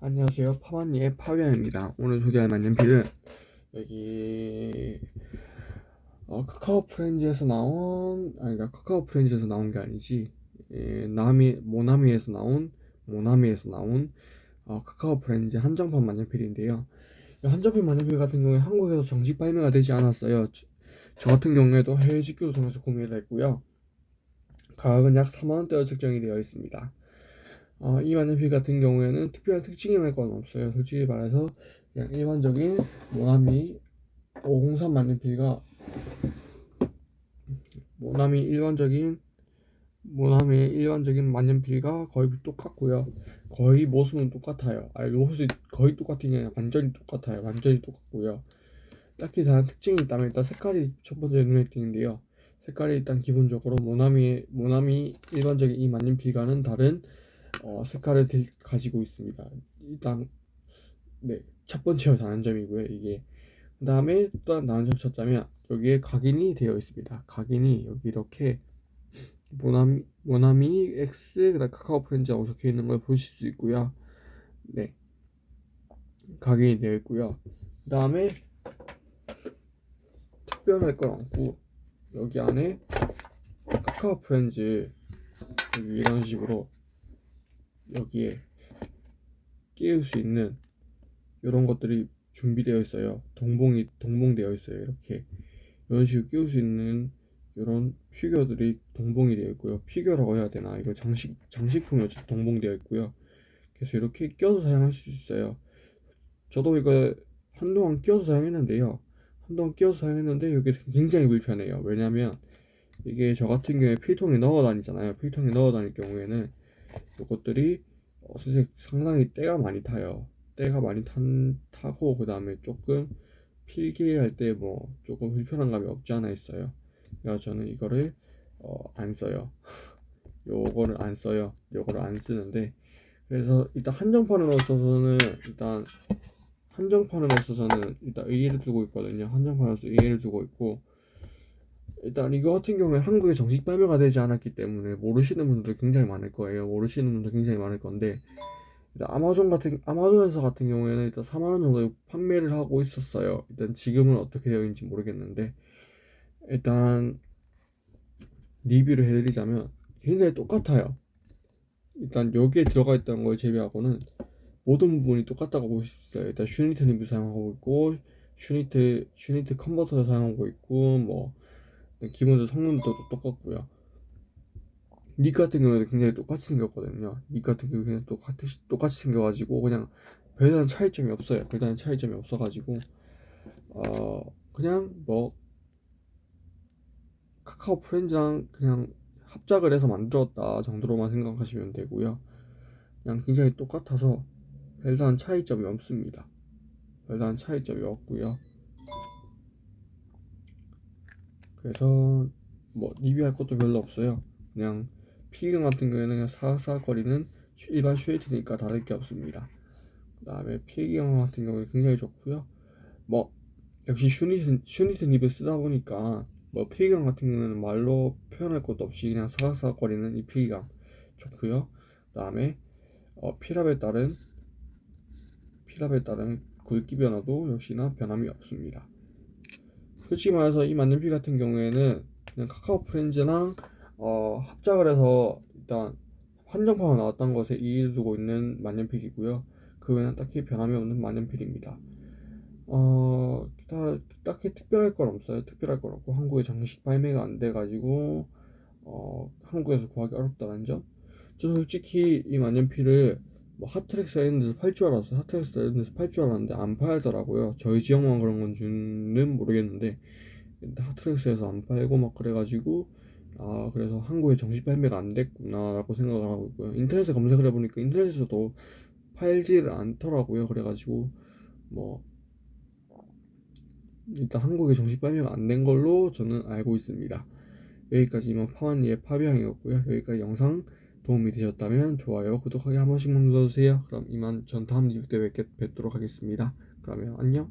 안녕하세요. 파마니의 파비앙입니다. 오늘 소개할 만년필은 여기 어, 카카오 프렌즈에서 나온 아니 카카오 프렌즈에서 나온 게 아니지 예, 나미 모나미에서 나온 모나미에서 나온 어, 카카오 프렌즈 한정판 만년필인데요. 이 한정판 만년필 같은 경우에 한국에서 정식 발매가 되지 않았어요. 저, 저 같은 경우에도 해외 직구를 통해서 구매를 했고요. 가격은 약 4만원대로 책정이 되어 있습니다 어, 이 만년필 같은 경우에는 특별한 특징이랄 건 없어요. 솔직히 말해서 그냥 일반적인 모나미 503 만년필과 모나미 일반적인 모나미의 일반적인 만년필과 거의 똑같고요. 거의 모습은 똑같아요. 아니 모습이 거의 아니라 완전히 똑같아요. 완전히 똑같고요. 딱히 다른 특징이 있다면 일단 색깔이 첫 번째 눈에 띄는데요. 색깔이 일단 기본적으로 모나미 모나미 일반적인 이 만년필과는 다른 어, 색깔을 가지고 있습니다. 일단 네, 첫 번째로 다른 점이고요. 이게 그 다음에 또 다른 점 찾자면 여기에 각인이 되어 있습니다. 각인이 여기 이렇게 모나미, 모나미 X 그다음 카카오 프렌즈라고 적혀 있는 걸 보실 수 있고요. 네, 각인이 되어 있고요. 그 다음에 특별할 건 없고 여기 안에 카카오 프렌즈 이런 식으로 여기에 끼울 수 있는 이런 것들이 준비되어 있어요. 동봉이 동봉되어 있어요. 이렇게 이런 식으로 끼울 수 있는 이런 피규어들이 동봉이 되어 있고요. 피규어라고 해야 되나? 이거 장식 장식품이 동봉되어 있고요. 그래서 이렇게 껴서 사용할 수 있어요. 저도 이거 한동안 끼워서 사용했는데요. 한동안 끼워서 사용했는데 이게 굉장히 불편해요. 왜냐면 이게 저 같은 경우에 필통에 넣어 다니잖아요. 필통에 넣어 다닐 경우에는 이것들이 어, 상당히 때가 많이 타요. 때가 많이 탄, 타고 그 다음에 조금 필기할 때 뭐 조금 불편한 감이 없지 않아 있어요. 그래서 저는 이거를 어, 안 써요. 요거를 안 써요. 요거를 안 쓰는데 그래서 일단 한정판으로서는 일단 한정판으로서 저는 일단 의의를 두고 있거든요. 한정판으로서 의의를 두고 있고 일단 이거 같은 경우에 한국에 정식 발매가 되지 않았기 때문에 모르시는 분들 굉장히 많을 거예요. 모르시는 분들 굉장히 많을 건데 일단 아마존 같은 아마존에서 같은 경우에는 일단 4만 원 정도 판매를 하고 있었어요. 일단 지금은 어떻게 되어 있는지 모르겠는데 일단 리뷰를 해드리자면 굉장히 똑같아요. 일단 여기에 들어가 있던 걸 제외하고는 모든 부분이 똑같다고 볼 수 있어요. 일단 슈미트 nib을 사용하고 있고 슈미트 슈미트 컨버터를 사용하고 있고 뭐 기본적으로 성능도 똑같고요. nib 같은 경우에도 굉장히 똑같이 생겼거든요. nib 같은 경우 그냥 똑같이 똑같이 생겨가지고 그냥 별다른 차이점이 없어요. 별다른 차이점이 없어가지고 어 그냥 뭐 카카오 프렌즈랑 그냥 합작을 해서 만들었다 정도로만 생각하시면 되고요. 그냥 굉장히 똑같아서 별다른 차이점이 없습니다. 별다른 차이점이 없고요. 그래서 뭐 리뷰할 것도 별로 없어요. 그냥 피경 같은 경우에는 그냥 사각사각거리는 일반 슈에이트니까 다를 게 없습니다. 그 다음에 필기경 같은 경우에 굉장히 좋고요. 뭐 역시 슈미트, 슈미트 nib을 쓰다 보니까 뭐 필기감 같은 경우에는 말로 표현할 것도 없이 그냥 사각사각거리는 이 필기감 좋고요. 그 다음에 어, 필압에 따른 필압에 따른 굵기 변화도 역시나 변함이 없습니다 솔직히 말해서 이 만년필 같은 경우에는 그냥 카카오 프렌즈랑 어, 합작을 해서 일단 한정판으로 나왔던 것에 의의를 두고 있는 만년필이고요. 그 외에는 딱히 변함이 없는 만년필입니다. 어, 다, 딱히 특별할 건 없어요. 특별할 건 없고 한국에 정식 발매가 안 돼가지고 어, 한국에서 구하기 어렵다는 점. 저는 솔직히 이 만년필을 뭐 하트렉스 이런 데서 팔 줄 알았어요 하트렉스 이런 데서 팔 줄 알았는데 안 팔더라고요. 저희 지역만 그런 건지는 모르겠는데. 하트렉스에서 안 팔고 막 그래가지고 아 그래서 한국에 정식 발매가 안 됐구나 라고 생각을 하고 있고요. 인터넷에 검색을 해보니까 인터넷에서도 팔지를 않더라고요. 그래가지고 뭐 일단 한국에 정식 발매가 안 된 걸로 저는 알고 있습니다. 여기까지 이만 파완니의 파비앙이었고요. 여기까지 영상 도움이 되셨다면 좋아요, 구독하기 한 번씩만 눌러주세요. 그럼 이만 전 다음 리뷰 때 뵙, 뵙도록 하겠습니다. 그러면 안녕.